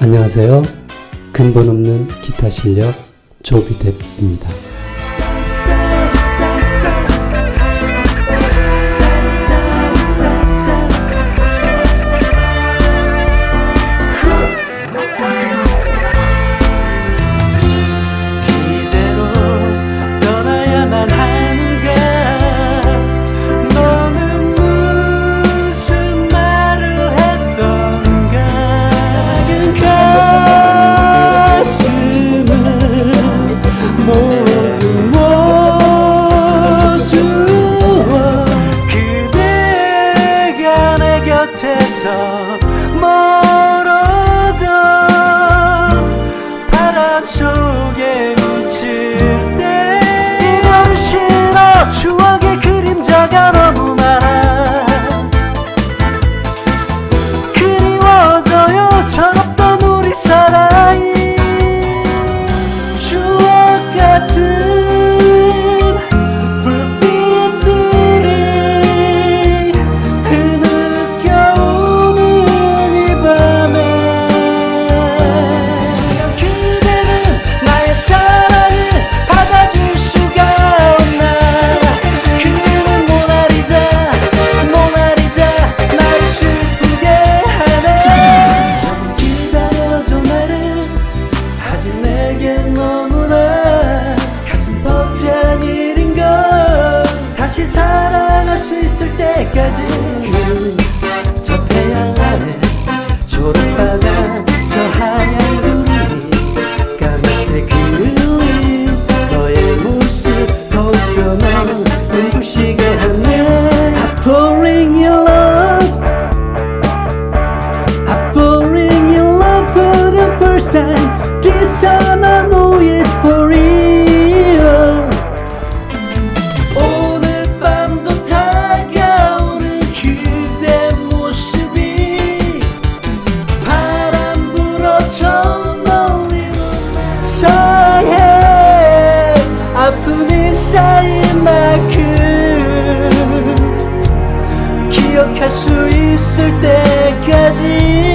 안녕하세요. 근본 없는 기타 실력 조비뎁입니다. 멀어져. 바람 속에 수 있을 때까지.